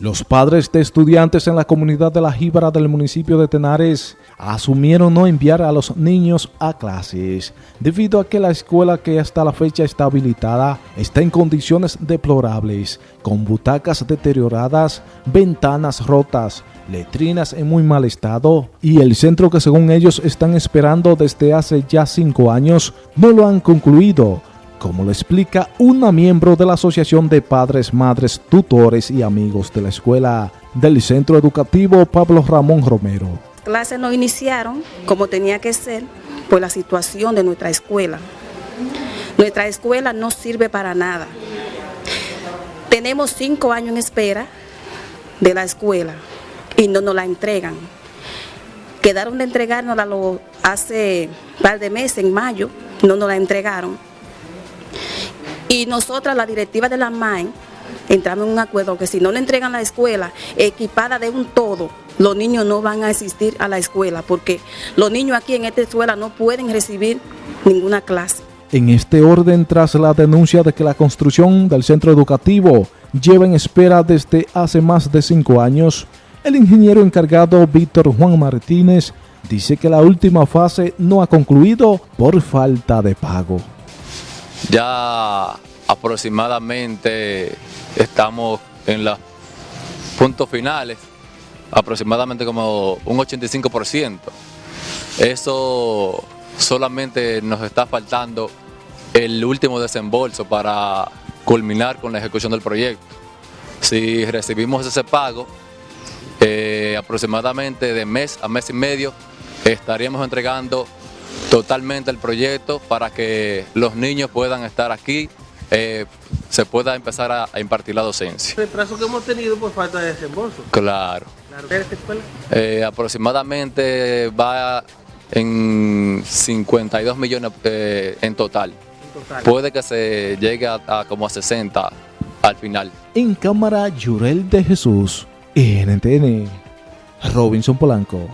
Los padres de estudiantes en la comunidad de La Jíbara del municipio de Tenares asumieron no enviar a los niños a clases debido a que la escuela que hasta la fecha está habilitada está en condiciones deplorables, con butacas deterioradas, ventanas rotas, letrinas en muy mal estado y el centro que según ellos están esperando desde hace ya cinco años no lo han concluido como lo explica una miembro de la Asociación de Padres, Madres, Tutores y Amigos de la Escuela del Centro Educativo Pablo Ramón Romero. Las clases no iniciaron como tenía que ser por la situación de nuestra escuela. Nuestra escuela no sirve para nada. Tenemos cinco años en espera de la escuela y no nos la entregan. Quedaron de entregarnos hace un par de meses, en mayo, no nos la entregaron y nosotras, la directiva de la MAE, entramos en un acuerdo que si no le entregan la escuela equipada de un todo, los niños no van a asistir a la escuela porque los niños aquí en esta escuela no pueden recibir ninguna clase. En este orden, tras la denuncia de que la construcción del centro educativo lleva en espera desde hace más de cinco años, el ingeniero encargado Víctor Juan Martínez dice que la última fase no ha concluido por falta de pago. Ya aproximadamente estamos en los puntos finales, aproximadamente como un 85%. Eso solamente nos está faltando el último desembolso para culminar con la ejecución del proyecto. Si recibimos ese pago, eh, aproximadamente de mes a mes y medio, estaríamos entregando totalmente el proyecto para que los niños puedan estar aquí, eh, se pueda empezar a, impartir la docencia. ¿El retraso que hemos tenido por falta de desembolso? Claro. ¿De esta escuela? Eh, aproximadamente va en 52 millones eh, en, total. Puede que se llegue a, como a 60 al final. En cámara, Yurel de Jesús, NTN, Robinson Polanco.